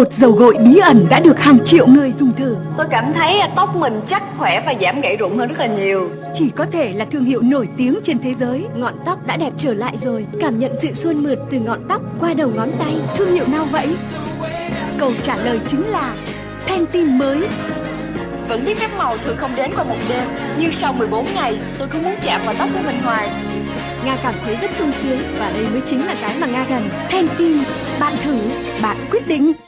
Một dầu gội bí ẩn đã được hàng triệu người dùng thử. Tôi cảm thấy tóc mình chắc khỏe và giảm gãy rụng hơn rất là nhiều. Chỉ có thể là thương hiệu nổi tiếng trên thế giới. Ngọn tóc đã đẹp trở lại rồi. Cảm nhận sự suôn mượt từ ngọn tóc qua đầu ngón tay. Thương hiệu nào vậy? Câu trả lời chính là Pantene mới. Vẫn biết phép màu thường không đến qua một đêm Nhưng sau 14 ngày tôi cứ muốn chạm vào tóc của mình hoài. Nga cảm thấy rất sung sướng Và đây mới chính là cái mà Nga cần Pantene Bạn thử, bạn quyết định.